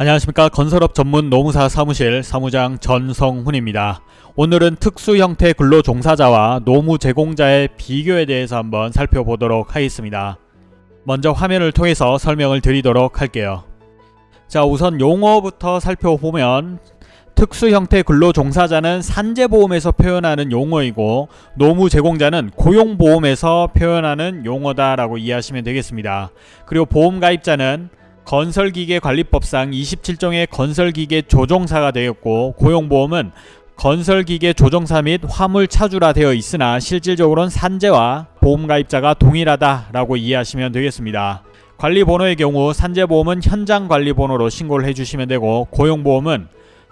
안녕하십니까 건설업 전문 노무사 사무실 사무장 전성훈입니다. 오늘은 특수 형태 근로 종사자와 노무 제공자의 비교에 대해서 한번 살펴보도록 하겠습니다. 먼저 화면을 통해서 설명을 드리도록 할게요. 자 우선 용어부터 살펴보면 특수 형태 근로 종사자는 산재보험에서 표현하는 용어이고 노무 제공자는 고용보험에서 표현하는 용어다라고 이해하시면 되겠습니다. 그리고 보험 가입자는 건설기계관리법상 27종의 건설기계 조종사가 되었고 고용보험은 건설기계 조종사 및 화물 차주라 되어 있으나 실질적으로는 산재와 보험가입자가 동일하다라고 이해하시면 되겠습니다. 관리번호의 경우 산재보험은 현장관리번호로 신고를 해주시면 되고 고용보험은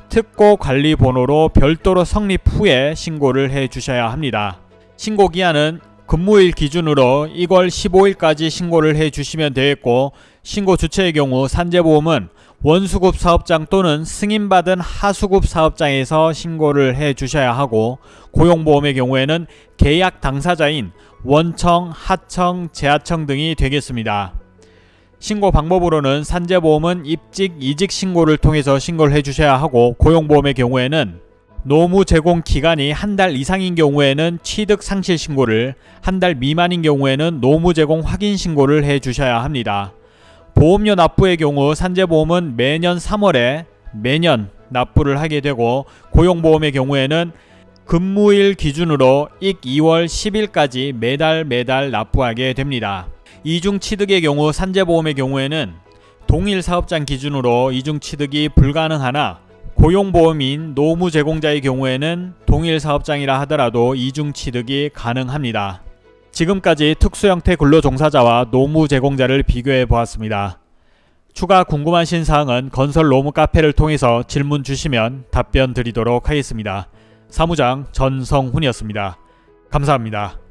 특고관리번호로 별도로 성립 후에 신고를 해주셔야 합니다. 신고기한은 근무일 기준으로 2월 15일까지 신고를 해주시면 되겠고 신고 주체의 경우 산재보험은 원수급 사업장 또는 승인받은 하수급 사업장에서 신고를 해 주셔야 하고 고용보험의 경우에는 계약 당사자인 원청, 하청, 재하청 등이 되겠습니다. 신고 방법으로는 산재보험은 입직, 이직 신고를 통해서 신고를 해 주셔야 하고 고용보험의 경우에는 노무 제공 기간이 한 달 이상인 경우에는 취득 상실 신고를 한 달 미만인 경우에는 노무 제공 확인 신고를 해 주셔야 합니다. 보험료 납부의 경우 산재보험은 매년 3월에 매년 납부를 하게 되고 고용보험의 경우에는 근무일 기준으로 익 2월 10일까지 매달 매달 납부하게 됩니다. 이중 취득의 경우 산재보험의 경우에는 동일 사업장 기준으로 이중 취득이 불가능하나 고용보험인 노무 제공자의 경우에는 동일 사업장이라 하더라도 이중 취득이 가능합니다. 지금까지 특수형태 근로종사자와 노무 제공자를 비교해 보았습니다. 추가 궁금하신 사항은 건설 노무 카페를 통해서 질문 주시면 답변 드리도록 하겠습니다. 사무장 전성훈이었습니다. 감사합니다.